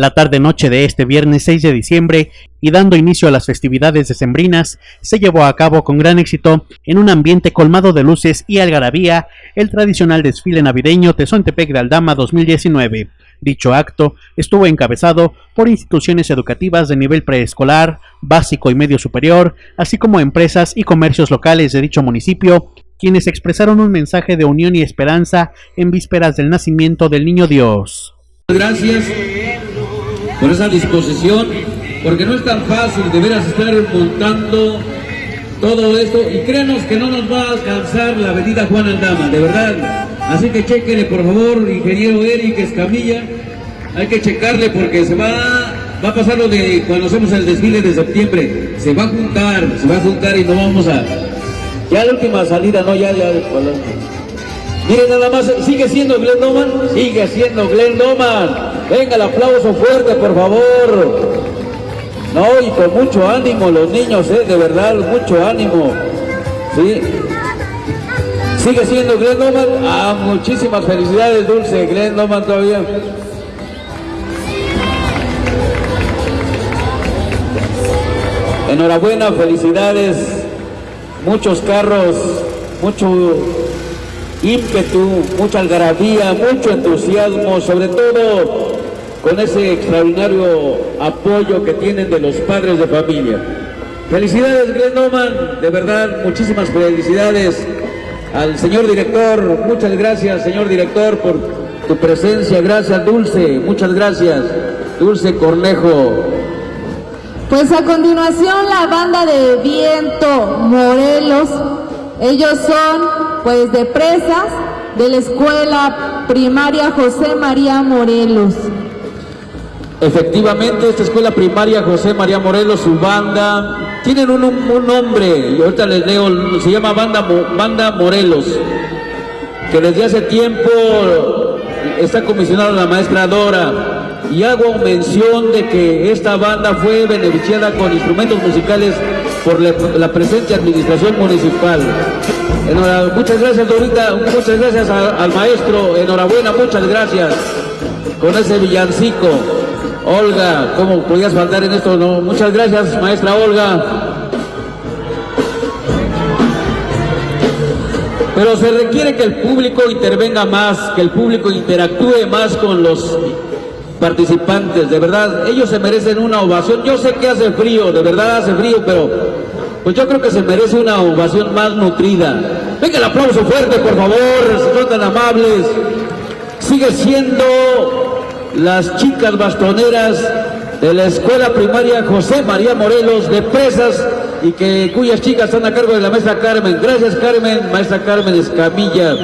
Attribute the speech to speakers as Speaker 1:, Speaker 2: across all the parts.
Speaker 1: La tarde-noche de este viernes 6 de diciembre y dando inicio a las festividades decembrinas, se llevó a cabo con gran éxito en un ambiente colmado de luces y algarabía el tradicional desfile navideño Tezontepec de Aldama 2019. Dicho acto estuvo encabezado por instituciones educativas de nivel preescolar, básico y medio superior, así como empresas y comercios locales de dicho municipio, quienes expresaron un mensaje de unión y esperanza en vísperas del nacimiento del Niño Dios.
Speaker 2: Gracias por esa disposición, porque no es tan fácil de veras estar montando todo esto y créanos que no nos va a alcanzar la avenida Juan Aldama, de verdad. Así que chequenle por favor, ingeniero Eric Escamilla, hay que checarle porque se va, va a pasar lo de cuando hacemos el desfile de septiembre, se va a juntar, se va a juntar y no vamos a... Ya la última salida, no, ya, ya, Miren nada más, sigue siendo Glenn Doman, sigue siendo Glenn Doman. Venga el aplauso fuerte, por favor. No, y con mucho ánimo los niños, eh, de verdad, mucho ánimo. Sí. Sigue siendo Glenn Doman. Ah, muchísimas felicidades, Dulce. Glenn Doman todavía. Enhorabuena, felicidades. Muchos carros, mucho ímpetu, mucha algarabía, mucho entusiasmo, sobre todo con ese extraordinario apoyo que tienen de los padres de familia. Felicidades Glenn Oman, de verdad, muchísimas felicidades al señor director, muchas gracias señor director por tu presencia, gracias Dulce, muchas gracias, Dulce Cornejo.
Speaker 3: Pues a continuación la banda de Viento Morelos, ellos son pues de presas de la escuela primaria José María Morelos.
Speaker 2: Efectivamente, esta escuela primaria José María Morelos, su banda, tienen un, un nombre, y ahorita les leo, se llama banda, banda Morelos, que desde hace tiempo está comisionada la maestra Dora, y hago mención de que esta banda fue beneficiada con instrumentos musicales por la presente administración municipal muchas gracias Dorita, muchas gracias al maestro, enhorabuena, muchas gracias con ese villancico. Olga, ¿cómo podías faltar en esto? No, muchas gracias maestra Olga. Pero se requiere que el público intervenga más, que el público interactúe más con los participantes, de verdad, ellos se merecen una ovación. Yo sé que hace frío, de verdad hace frío, pero pues yo creo que se merece una ovación más nutrida. Venga el aplauso fuerte, por favor, son tan amables. Sigue siendo las chicas bastoneras de la escuela primaria José María Morelos de Presas y que cuyas chicas están a cargo de la maestra Carmen. Gracias Carmen, maestra Carmen Escamilla.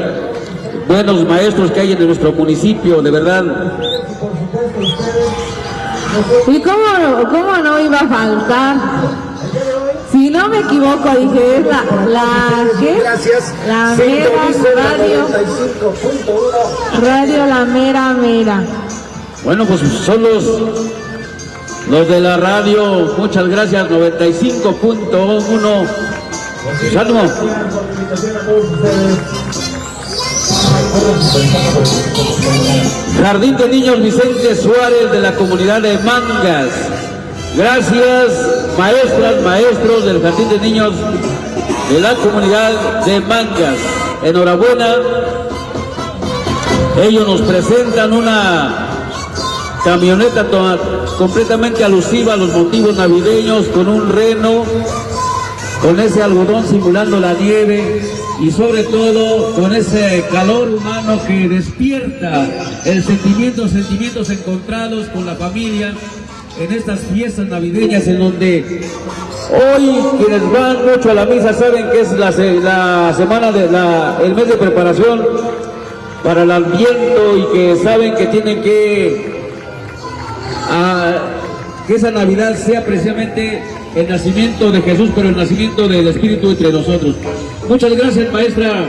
Speaker 2: Buenos maestros que hay en nuestro municipio, de verdad.
Speaker 3: ¿Y cómo, cómo no iba a faltar? Si no me equivoco, dije, es la, la, ¿qué?
Speaker 4: Gracias.
Speaker 3: La mera radio. Radio La Mera Mera.
Speaker 2: Bueno, pues son los, los de la radio, muchas gracias, 95.1. Saludos. Jardín de Niños Vicente Suárez de la comunidad de Mangas. Gracias, maestras, maestros del Jardín de Niños de la comunidad de Mangas. Enhorabuena. Ellos nos presentan una camioneta completamente alusiva a los motivos navideños con un reno, con ese algodón simulando la nieve y sobre todo con ese calor humano que despierta el sentimiento, sentimientos encontrados con la familia en estas fiestas navideñas en donde hoy quienes van mucho a la misa saben que es la, semana de la, el mes de preparación para el adviento y que saben que tienen que que esa Navidad sea precisamente el nacimiento de Jesús, pero el nacimiento del Espíritu entre nosotros. Muchas gracias, maestra.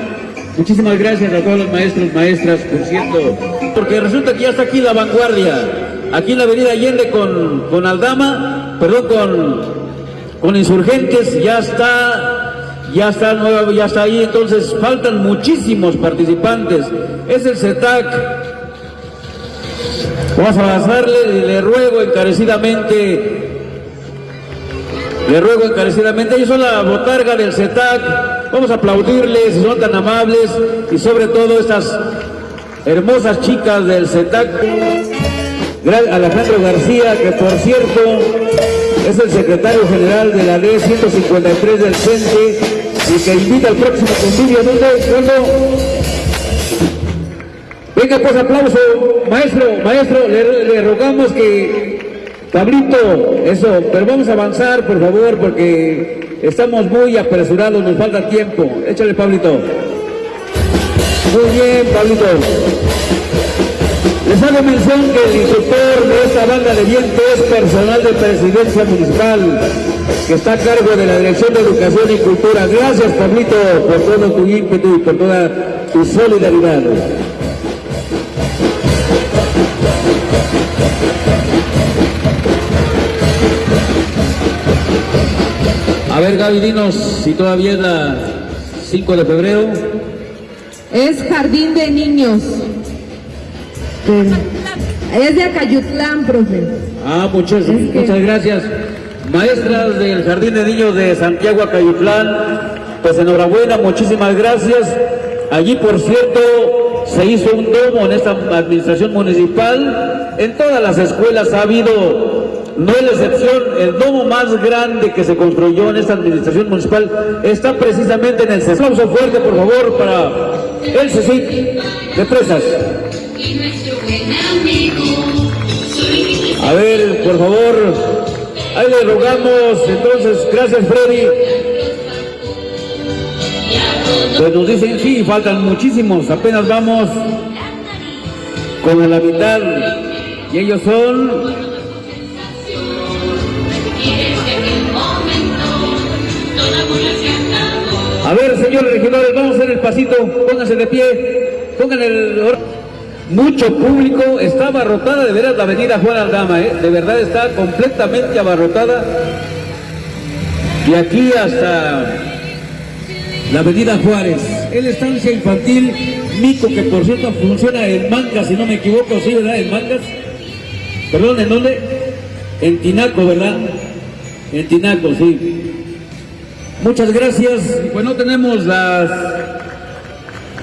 Speaker 2: Muchísimas gracias a todos los maestros, maestras, por cierto. Porque resulta que ya está aquí la vanguardia aquí en la avenida Allende con, con Aldama, perdón, con, con Insurgentes, ya está, ya está ya está ahí, entonces faltan muchísimos participantes. Es el CETAC. Vamos a avanzarle y le ruego encarecidamente, le ruego encarecidamente, ellos son la botarga del CETAC, vamos a aplaudirles si son tan amables y sobre todo estas hermosas chicas del CETAC. Alejandro García, que por cierto es el secretario general de la ley 153 del CENTE y que invita al próximo convivio. ¿Dónde? Venga, pues aplauso, maestro, maestro, le, rogamos que, Pablito, eso, pero vamos a avanzar, por favor, porque estamos muy apresurados, nos falta tiempo. Échale, Pablito. Muy bien, Pablito. Les hago mención que el instructor de esta banda de viento es personal de presidencia municipal, que está a cargo de la Dirección de Educación y Cultura. Gracias, Pablito, por todo tu ímpetu y por toda tu solidaridad. A ver, Gaby, dinos si todavía es la 5 de febrero.
Speaker 3: Es Jardín de Niños. Es de Acayutlán, profe.
Speaker 2: Ah, muchas, muchas gracias. Maestras del Jardín de Niños de Santiago Acayutlán, pues enhorabuena, muchísimas gracias. Allí, por cierto, se hizo un domo en esta administración municipal. En todas las escuelas ha habido no es la excepción, el domo más grande que se construyó en esta administración municipal está precisamente en el CECIC. Aplauso fuerte, por favor, para el CECIC de Presas. A ver, por favor, ahí le rogamos, entonces, gracias Freddy. Pues nos dicen, sí, faltan muchísimos, apenas vamos con la mitad, y ellos son A ver, señores regidores, vamos a hacer el pasito, pónganse de pie, pongan el... Mucho público, está abarrotada de veras la avenida Juan Aldama, ¿eh? de verdad está completamente abarrotada. De aquí hasta la avenida Juárez. Es la estancia infantil Mico, que por cierto funciona en Mangas, si no me equivoco, sí, ¿verdad? En Mangas. Perdón, ¿en dónde? En Tinaco, ¿verdad? En Tinaco, sí. Muchas gracias. Pues no tenemos las...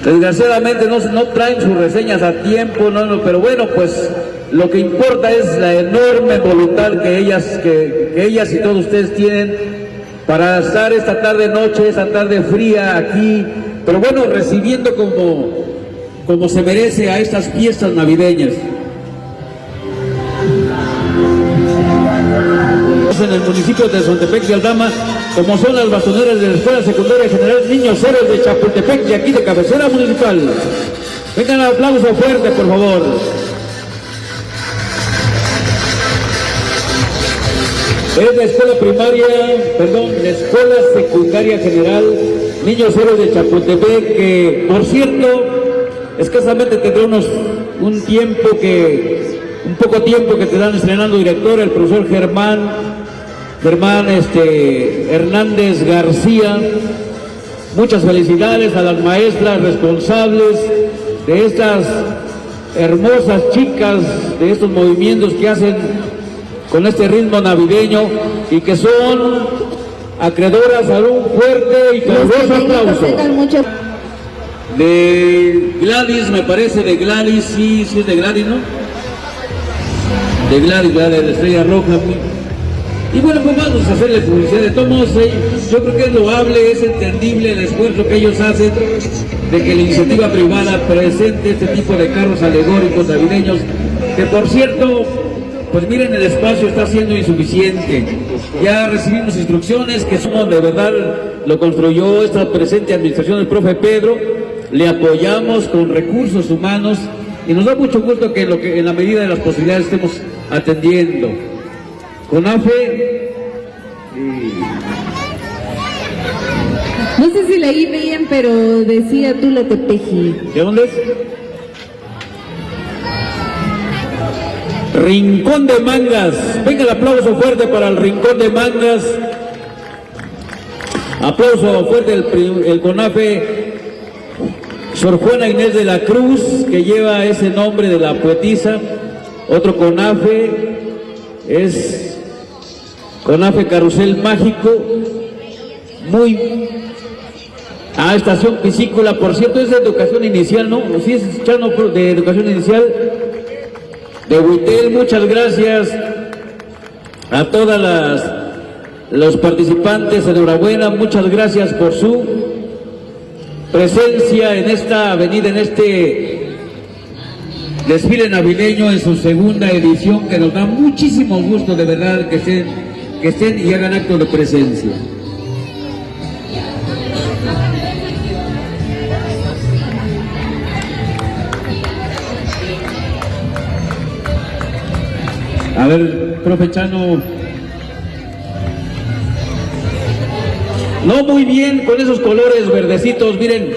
Speaker 2: Desgraciadamente no, no traen sus reseñas a tiempo, no, no, pero bueno, pues lo que importa es la enorme voluntad que ellas, que, ellas y todos ustedes tienen para estar esta tarde noche, esta tarde fría aquí, pero bueno, recibiendo como, como se merece a estas fiestas navideñas. En el municipio de Sontepec de Aldama como son las bastoneras de la Escuela Secundaria General Niños Héroes de Chapultepec y aquí de cabecera municipal. Vengan un aplauso fuerte, por favor. Es la escuela primaria, perdón, la escuela secundaria general Niños Héroes de Chapultepec, que por cierto, escasamente tendrá un tiempo que, un poco tiempo que te dan estrenando director, el profesor Germán Germán este, Hernández García. Muchas felicidades a las maestras responsables de estas hermosas chicas, de estos movimientos que hacen con este ritmo navideño y que son acreedoras a un fuerte y caluroso aplauso. De Gladys, me parece, de Gladys, sí, sí es de Gladys, ¿no? De Gladys, de Estrella Roja, y bueno, pues vamos a hacerle publicidad. De todos yo creo que es loable, es entendible el esfuerzo que ellos hacen de que la iniciativa privada presente este tipo de carros alegóricos navideños, que por cierto, pues miren, el espacio está siendo insuficiente. Ya recibimos instrucciones que somos de verdad, lo construyó esta presente administración del profe Pedro, le apoyamos con recursos humanos y nos da mucho gusto que en la medida de las posibilidades estemos atendiendo. CONAFE.
Speaker 3: No sé si leí bien, pero decía tú la Tepeji.
Speaker 2: ¿De dónde es? Rincón de Mangas. Venga el aplauso fuerte para el Rincón de Mangas. Aplauso fuerte el, el CONAFE. Sor Juana Inés de la Cruz, que lleva ese nombre de la poetisa otro CONAFE, es CONAFE Carrusel Mágico, muy... Ah, estación piscícola, por cierto, es de educación inicial, ¿no? Sí, es Chano de educación inicial. De Huitel, muchas gracias a todas las los participantes, enhorabuena, muchas gracias por su presencia en esta avenida, en este desfile navideño en su segunda edición, que nos da muchísimo gusto de verdad que estén, que estén y hagan acto de presencia. A ver, profe Chano. No muy bien con esos colores verdecitos, miren.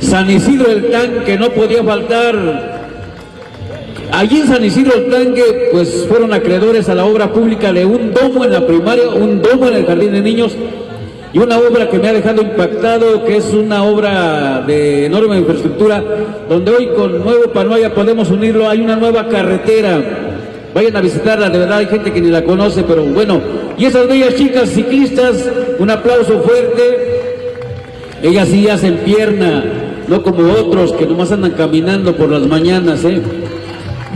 Speaker 2: San Isidro el tanque no podía faltar. Allí en San Isidro el tanque, pues fueron acreedores a la obra pública de un domo en la primaria, un domo en el jardín de niños y una obra que me ha dejado impactado, que es una obra de enorme infraestructura, donde hoy con Nuevo Panoya podemos unirlo, hay una nueva carretera Vayan a visitarla, de verdad hay gente que ni la conoce, pero bueno. Y esas bellas chicas ciclistas, un aplauso fuerte. Ellas sí hacen pierna, no como otros que nomás andan caminando por las mañanas, ¿eh?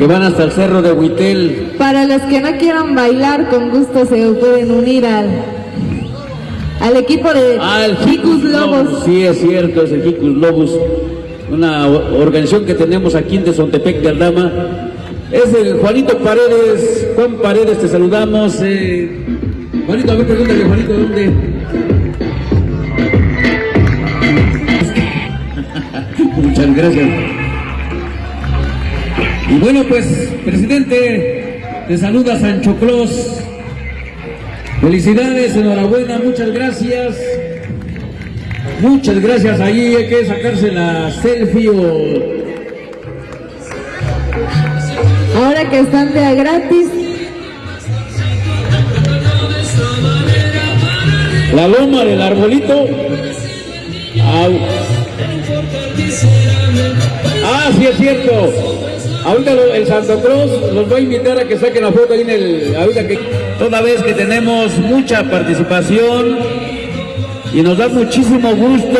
Speaker 2: Que van hasta el cerro de Huitel.
Speaker 3: Para los que no quieran bailar, con gusto se pueden unir al, al equipo de
Speaker 2: al Lobos. Sí, es cierto, es el Jicus Lobos, una organización que tenemos aquí en Tezontepec de Aldama es el Juanito Paredes, Juan Paredes, te saludamos. Eh. Juanito, a ver, pregúntale, Juanito, ¿dónde? Muchas gracias. Y bueno, pues, presidente, te saluda Sancho Clos. Felicidades, enhorabuena, muchas gracias. Muchas gracias. Ahí hay que sacarse la selfie o
Speaker 3: ahora que están de a gratis.
Speaker 2: La loma del arbolito. Ah, sí es cierto. Ahorita el Santo Cruz los va a invitar a que saquen la foto ahí en el... Ahorita que toda vez que tenemos mucha participación y nos da muchísimo gusto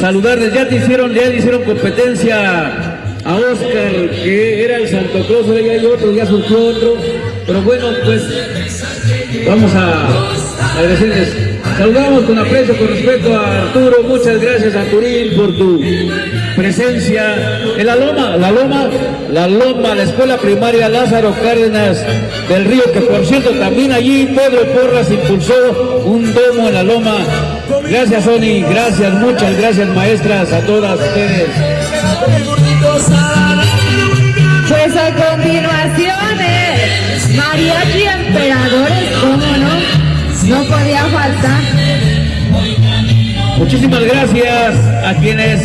Speaker 2: saludarles. Ya te hicieron, ya te hicieron competencia a Oscar, que era el Santo Claus, ya hay otro, ya surgió otro, pero bueno, pues vamos a agradecerles. Saludamos con aprecio, con respeto a Arturo, muchas gracias Arturín por tu presencia en la Loma, la Loma, la Loma, la Escuela Primaria Lázaro Cárdenas del Río, que por cierto también allí Pedro Porras impulsó un domo en la Loma. Gracias Sony, gracias, muchas gracias maestras a todas ustedes.
Speaker 3: Pues a continuación es Mariachi Emperadores, ¿cómo no? No podía faltar.
Speaker 2: Muchísimas gracias a quienes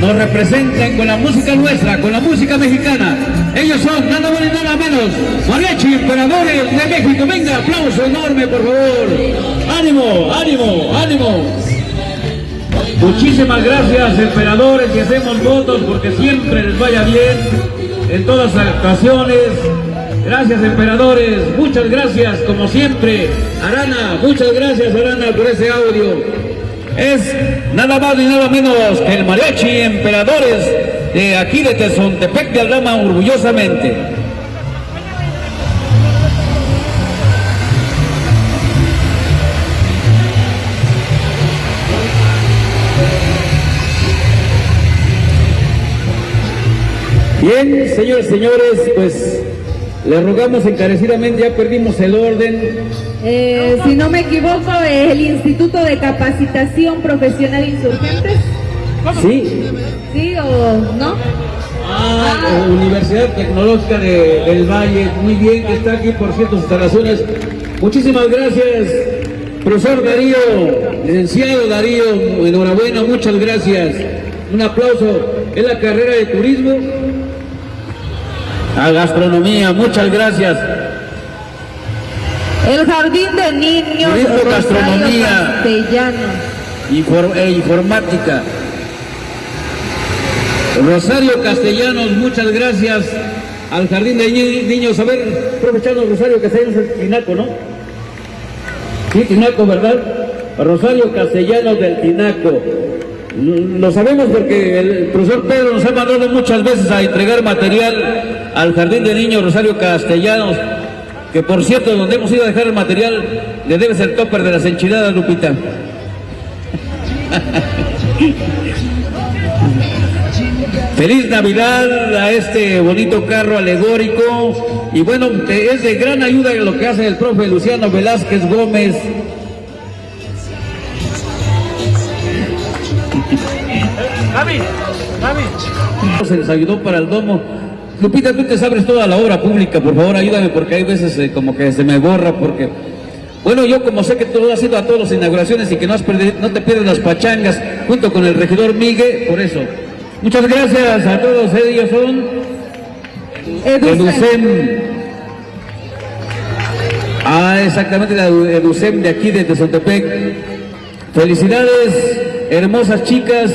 Speaker 2: nos representan con la música nuestra, con la música mexicana. Ellos son nada más y nada menos Mariachi Emperadores de México. Venga, aplauso enorme, por favor. Ánimo, ánimo, ánimo. Muchísimas gracias, emperadores, y hacemos votos porque siempre les vaya bien en todas las ocasiones. Gracias, emperadores. Muchas gracias, como siempre. Arana, muchas gracias, Arana, por ese audio. Es nada más ni nada menos que el mariachi emperadores de aquí de Tezontepec de Aldama, orgullosamente. Bien, señores, señores, pues le rogamos encarecidamente, ya perdimos el orden.
Speaker 3: Eh, si no me equivoco, el Instituto de Capacitación Profesional Insurgentes.
Speaker 2: Sí.
Speaker 3: ¿Sí o no?
Speaker 2: Ah, ah. Universidad Tecnológica del Valle, muy bien que está aquí por ciertas instalaciones. Muchísimas gracias, profesor Darío, licenciado Darío, enhorabuena, muchas gracias. Un aplauso. en la carrera de turismo a gastronomía, muchas gracias.
Speaker 3: El jardín de niños
Speaker 2: gastronomía castellano. e informática. Rosario Castellanos, muchas gracias. al Jardín de Niños. A ver, aprovechando Rosario Castellanos, el Tinaco, ¿no? Sí, Tinaco, ¿verdad? Rosario Castellanos del Tinaco. Lo sabemos porque el profesor Pedro nos ha mandado muchas veces a entregar material al Jardín de Niños Rosario Castellanos, que por cierto, donde hemos ido a dejar el material, le debes el topper de las enchiladas, Lupita. Feliz Navidad a este bonito carro alegórico y bueno, es de gran ayuda lo que hace el profe Luciano Velázquez Gómez. Se les ayudó para el domo. Lupita, tú te sabes toda la obra pública, por favor ayúdame porque hay veces eh, como que se me borra porque... Bueno, yo como sé que tú has ido a todas las inauguraciones y que no, has no te pierdes las pachangas junto con el regidor Miguel, por eso. Muchas gracias a todos, ellos son Educem. Ah, exactamente, la Educem de aquí, de Tezontepec. Felicidades, hermosas chicas.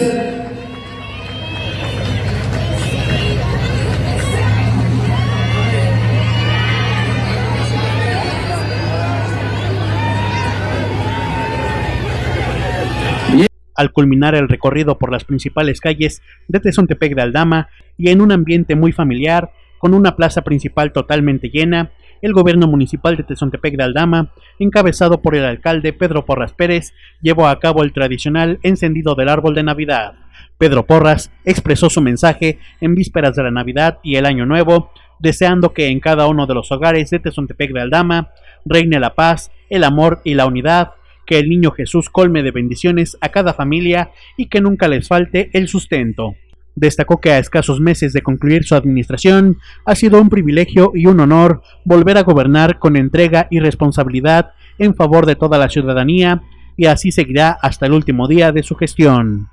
Speaker 1: Al culminar el recorrido por las principales calles de Tezontepec de Aldama y en un ambiente muy familiar, con una plaza principal totalmente llena, el gobierno municipal de Tezontepec de Aldama, encabezado por el alcalde Pedro Porras Pérez, llevó a cabo el tradicional encendido del árbol de Navidad. Pedro Porras expresó su mensaje en vísperas de la Navidad y el Año Nuevo, deseando que en cada uno de los hogares de Tezontepec de Aldama reine la paz, el amor y la unidad, que el niño Jesús colme de bendiciones a cada familia y que nunca les falte el sustento. Destacó que a escasos meses de concluir su administración ha sido un privilegio y un honor volver a gobernar con entrega y responsabilidad en favor de toda la ciudadanía y así seguirá hasta el último día de su gestión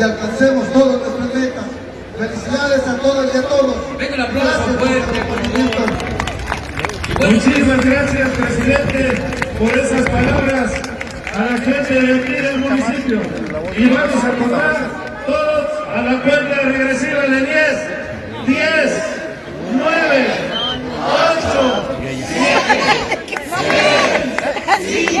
Speaker 4: nuestras metas. Felicidades a todos y a todos.
Speaker 2: Venga el aplauso fuerte.
Speaker 5: Muchísimas gracias, presidente, por esas palabras a la gente de aquí del municipio. Y vamos a contar todos a la cuenta regresiva de 10, 10, 9, 8, 7, 6, 5,